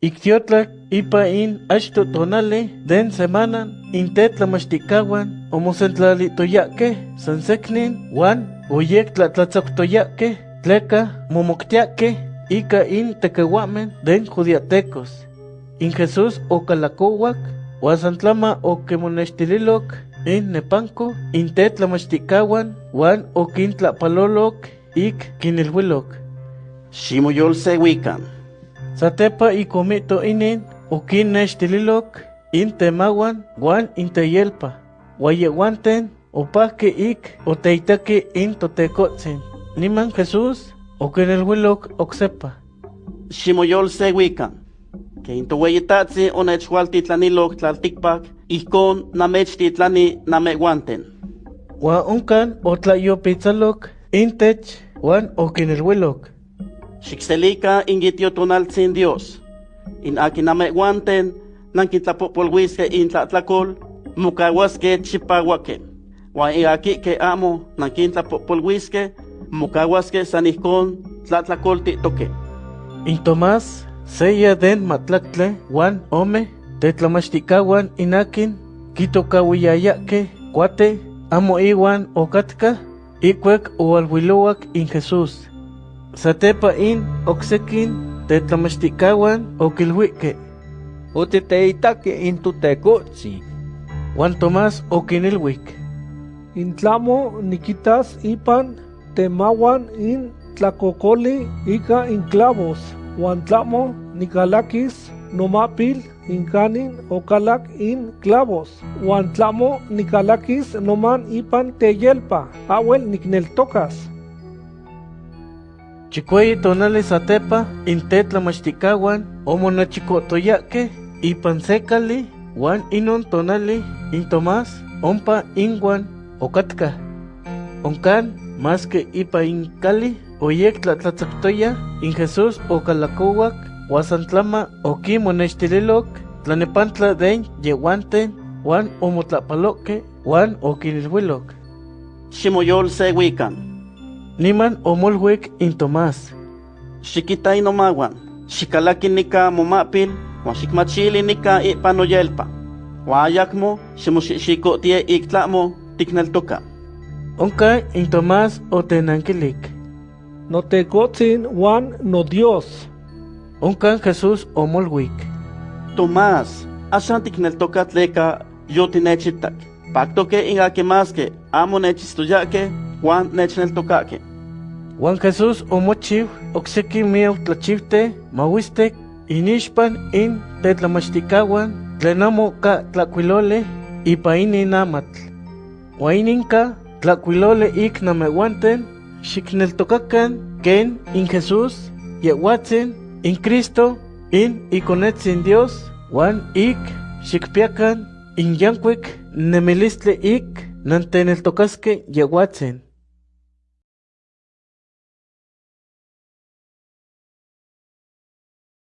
Ictiotlak ipa in achto tonali den semana intet tlamachticawan omosentlalittoyake san seknin wan oyek tlatlatzoctoyake tleka momoktiake ika in tekehuamen den judiatecos. In Jesús okalakowak wasantlama okemonextililok in nepanko intet tlamachticawan wan okintlapalolok ik kinilhuilok. Ximoyolsewikan. Satepa ikomito inin okinnextililok in temawan wan inteyelpa. Wayewanten opahke ik oteitaki in totekotzin. Niman Jesús okinilhuilok oksepa. Ximoyolsewikan. Que intoweyitatzi onechhualtitlanilok tlaltikpak, ihkon namechtitlani namehuanten. Wa unkan otlayopitzalok intech wan okinilhuilok. Xikselika ingitiotonaltzin Dios. In akin namehuanten nankitlapopolhuiske in tlatlakol, mukahuaske chipawake. Wa in aki ke amo nankintlapopolhuiske, mukahuaske san ihkon tlatlakoltitoke. In Tomás, seya den matlaktle wan ome, tetlamachticawan inakin, kitokawiyayake, cuate, amo iwan okatka, ikwek oalhuilowak in Jesús. Satepa in oksekin tetlamachticawan okilhuike, Otiteitaki in totekotzi. wan Tomás okinilhuik. Intlamo nikitas ipan temawan in tlakokoli ika in clavos, huan tlamo nikalakis nomapil inkanin okalak in clavos, huan tlamo nikalakis noman ipan teyelpa, awel nikneltokas. Chikueyi tonali satepa in tetlamachticawan omonachikotoyake ipan sekali wan inon tonali in Tomás ompa inguan okatka. Onkan más que ipa in kali oyek tlatlatzaktoya in Jesús okalakowak wasantlama okimonextililok tlanepantla den yehuanten wan omotlapaloke wan okinilhuilok. Ximoyolsewikan. Niman omolhuik in Tomás. Xikita inomawan. Xikalaki nika momapil, huan xikmachili nika ipan noyelpa. Huan ayakmo ximoxixikotie ik tlamo tikneltoka. Onka in Tomás otenankilik. Notekotzin wan no Dios. Onkan Jesús omolhuik. Tomás, axan tikneltoka tleka yotinechitak. Paktoke in akimaske amo nechistoyake, huan nechneltokake. Juan Jesús omochiw okseki miau tlachivte inixpan in tetlamachticawan tlen amo ka tlakuilole ipa inin amatl. Wa ininka tlakuilole ik namehuanten ken in Jesús yehuatzin in Cristo in ikonetzin Dios wan ik xikpiakan in yankuik nemilistle ik nanteneltokaske yehuatzin.